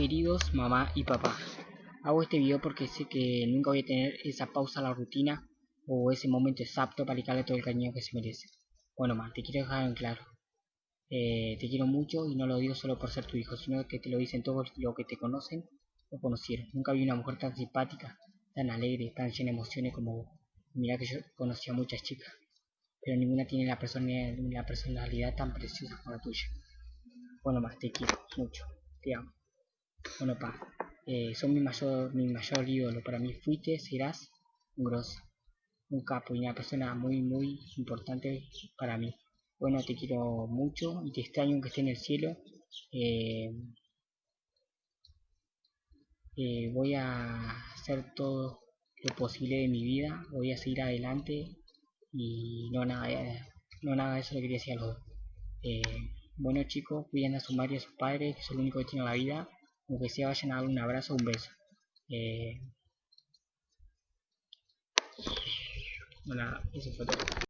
Queridos mamá y papá, hago este video porque sé que nunca voy a tener esa pausa a la rutina o ese momento exacto para dedicarle todo el cariño que se merece. Bueno, mamá, te quiero dejar en claro. Eh, te quiero mucho y no lo digo solo por ser tu hijo, sino que te lo dicen todos los que te conocen o conocieron. Nunca vi una mujer tan simpática, tan alegre, tan llena de emociones como vos. Mira que yo conocí a muchas chicas, pero ninguna tiene la la personalidad tan preciosa como la tuya. Bueno, más te quiero mucho, te amo. Bueno, pa, eh, son mi mayor, mi mayor ídolo. Para mí fuiste, serás un grosso, un capo y una persona muy, muy importante para mí. Bueno, te quiero mucho y te extraño aunque esté en el cielo. Eh, eh, voy a hacer todo lo posible de mi vida. Voy a seguir adelante y no nada, no nada de eso lo quería decir a los dos. bueno chicos, cuiden a su madre y a sus padres, que son lo único que tienen en la vida aunque sea vayan a darle un abrazo un beso. Eh, bueno, eso fue todo.